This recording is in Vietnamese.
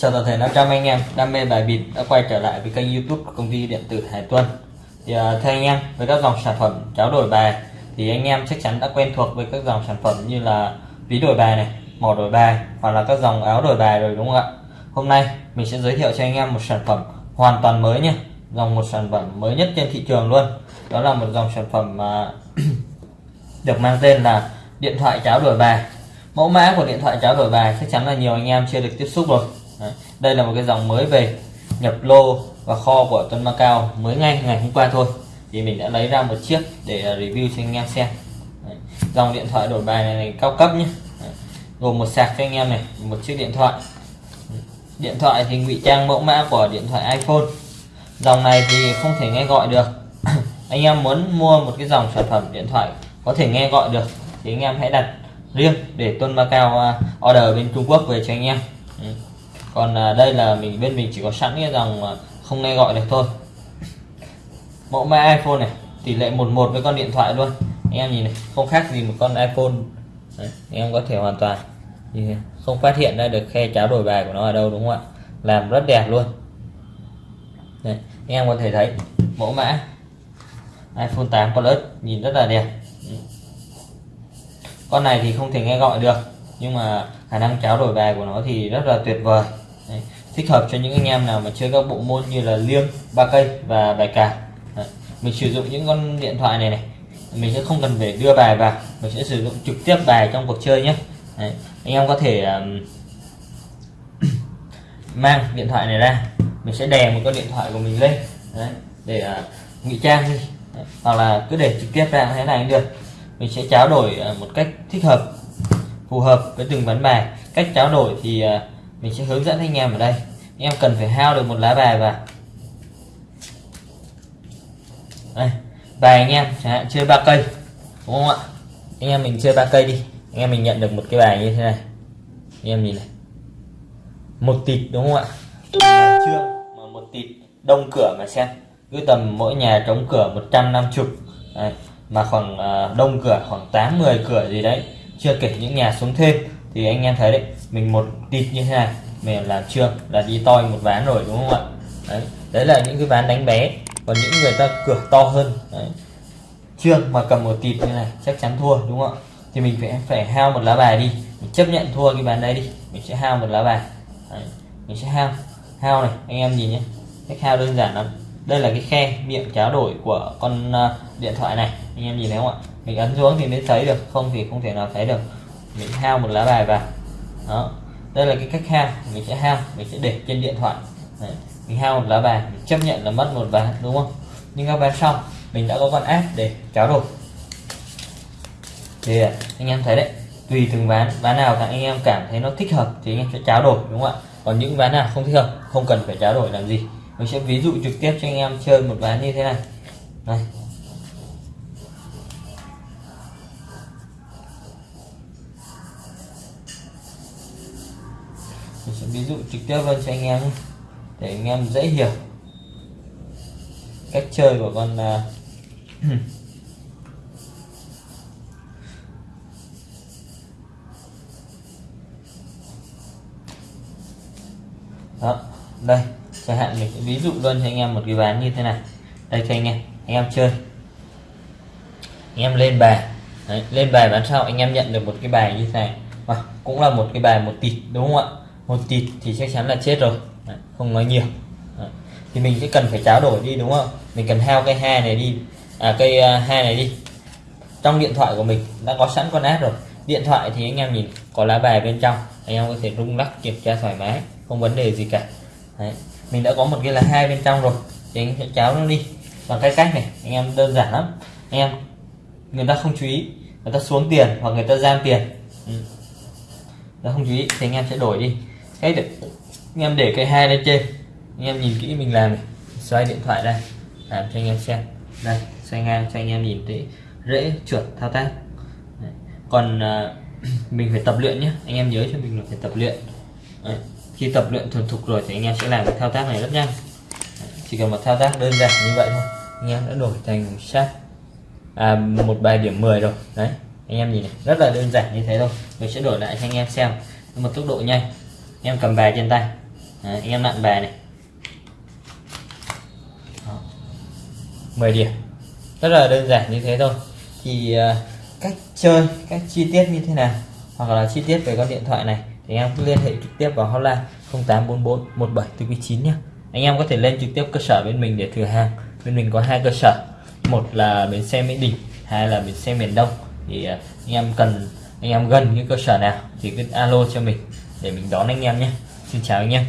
Chào toàn thể 500 anh em. Đam mê bài bịp đã quay trở lại với kênh youtube của công ty điện tử Hải Tuân thì uh, thưa anh em với các dòng sản phẩm cháo đổi bài thì anh em chắc chắn đã quen thuộc với các dòng sản phẩm như là ví đổi bài này mỏ đổi bài hoặc là các dòng áo đổi bài rồi đúng không ạ? Hôm nay mình sẽ giới thiệu cho anh em một sản phẩm hoàn toàn mới nhé dòng một sản phẩm mới nhất trên thị trường luôn. Đó là một dòng sản phẩm uh, được mang tên là điện thoại cháo đổi bài. Mẫu mã của điện thoại cháo đổi bài chắc chắn là nhiều anh em chưa được tiếp xúc rồi. Đấy. đây là một cái dòng mới về nhập lô và kho của Tuấn Macao mới ngay ngày hôm qua thôi thì mình đã lấy ra một chiếc để à, review cho anh em xem Đấy. dòng điện thoại đổi bài này, này cao cấp nhé Đấy. gồm một sạc cho anh em này một chiếc điện thoại điện thoại thì ngụy trang mẫu mã của điện thoại iPhone dòng này thì không thể nghe gọi được anh em muốn mua một cái dòng sản phẩm điện thoại có thể nghe gọi được thì anh em hãy đặt riêng để Tuân Macao à, order bên Trung Quốc về cho anh em còn à, đây là mình bên mình chỉ có sẵn cái dòng không nghe gọi được thôi. Mẫu mã iPhone này tỷ lệ 11 với con điện thoại luôn. Anh em nhìn này không khác gì một con iPhone. Đấy, anh em có thể hoàn toàn không phát hiện ra được khe cháo đổi bài của nó ở đâu đúng không ạ? Làm rất đẹp luôn. Đấy, anh em có thể thấy mẫu mã iPhone 8 Plus nhìn rất là đẹp. Con này thì không thể nghe gọi được nhưng mà khả năng cháo đổi bài của nó thì rất là tuyệt vời. Đấy. thích hợp cho những anh em nào mà chơi các bộ môn như là liêng ba cây và bài cào mình sử dụng những con điện thoại này này. Mình sẽ không cần phải đưa bài vào. Mình sẽ sử dụng trực tiếp bài trong cuộc chơi nhé. Đấy. anh em có thể um, mang điện thoại này ra. Mình sẽ đè một con điện thoại của mình lên. Đấy. để uh, ngụy trang đi. Đấy. hoặc là cứ để trực tiếp ra thế này cũng được. Mình sẽ trao đổi uh, một cách thích hợp phù hợp với từng ván bài. Cách trao đổi thì uh, mình sẽ hướng dẫn anh em ở đây. Anh em cần phải hao được một lá bài vào đây, bài anh em, chẳng hạn chơi ba cây, đúng không ạ? Anh em mình chơi ba cây đi. Anh em mình nhận được một cái bài như thế này. Anh em nhìn này. Một tịt, đúng không ạ? Trương mà một tịt, đông cửa mà xem. Cứ tầm mỗi nhà trống cửa 150 Đấy, mà khoảng à, đông cửa khoảng 8 10 cửa gì đấy, chưa kể những nhà xuống thêm thì anh em thấy đấy mình một tịt như thế này mình làm chưa là đi toi một ván rồi đúng không ạ? Đấy đấy là những cái ván đánh bé còn những người ta cửa to hơn đấy. chưa mà cầm một tịt như này chắc chắn thua đúng không ạ? Thì mình phải phải hao một lá bài đi mình chấp nhận thua cái ván đấy đi mình sẽ hao một lá bài. Đấy. mình sẽ hao hao này anh em nhìn nhé cách hao đơn giản lắm. Đây là cái khe miệng cháo đổi của con uh, điện thoại này anh em nhìn thấy không ạ? Mình ấn xuống thì mới thấy được không thì không thể nào thấy được mình hao một lá bài vào. Đó. Đây là cái cách hao. Mình sẽ hao. Mình sẽ để trên điện thoại. Đấy. mình hao một lá bài. Mình chấp nhận là mất một ván đúng không? Nhưng các bạn xong, mình đã có con áp để cháo đổi. Thì, anh em thấy đấy. Tùy từng ván. Ván nào các anh em cảm thấy nó thích hợp thì anh em sẽ cháo đổi, đúng không ạ? Còn những ván nào không thích hợp, không cần phải cháo đổi làm gì. Mình sẽ ví dụ trực tiếp cho anh em chơi một ván như thế này. Này. Sẽ ví dụ trực tiếp luôn cho anh em để anh em dễ hiểu cách chơi của con uh, đó đây chẳng hạn mình sẽ ví dụ luôn cho anh em một cái ván như thế này. Đây cho anh em anh em chơi. Anh em lên bài. Đấy, lên bài bán sau anh em nhận được một cái bài như thế này. À, cũng là một cái bài một tỷ đúng không ạ? Một tịt thì chắc chắn là chết rồi. Đấy, không nói nhiều. Đấy. thì mình sẽ cần phải tráo đổi đi đúng không? Mình cần hao cây hai này đi. À cây à, hai này đi. Trong điện thoại của mình đã có sẵn con app rồi. Điện thoại thì anh em nhìn có lá bài bên trong. Anh em có thể rung lắc kiểm tra thoải mái không vấn đề gì cả. Đấy. mình đã có một cái là hai bên trong rồi. Thì anh sẽ cháo nó đi. Bằng cái cách này anh em đơn giản lắm. Anh em người ta không chú ý người ta xuống tiền hoặc người ta giam tiền. Ừ. người ta không chú ý thì anh em sẽ đổi đi cách được, anh em để cái hai lên trên anh em nhìn kỹ mình làm này. xoay điện thoại đây làm cho anh em xem. Đây xoay ngang cho anh em nhìn thấy rễ chuẩn thao tác. Đấy. còn à, mình phải tập luyện nhé anh em nhớ cho mình là phải tập luyện. Đấy. khi tập luyện thuần thục rồi thì anh em sẽ làm cái thao tác này rất nhanh. Đấy. chỉ cần một thao tác đơn giản như vậy thôi. Anh em đã đổi thành sát. À, một bài điểm 10 rồi. Đấy. Anh em nhìn này rất là đơn giản như thế thôi. Mình sẽ đổi lại cho anh em xem. Một tốc độ nhanh em cầm bài trên tay. Đấy, anh em nặn bài này. Đó. 10 điểm. Rất là đơn giản như thế thôi. Thì uh, cách chơi cách chi tiết như thế nào? Hoặc là chi tiết về con điện thoại này thì anh em cứ liên hệ trực tiếp vào hotline 0844 1749 nhé anh em có thể lên trực tiếp cơ sở bên mình để thử hàng. Bên mình có hai cơ sở. Một là bến xe mỹ đình hai là bến xe miền đông. Thì à, anh em cần anh em gần cái cơ sở nào thì cứ alo cho mình để mình đón anh em nhé. Xin chào anh em.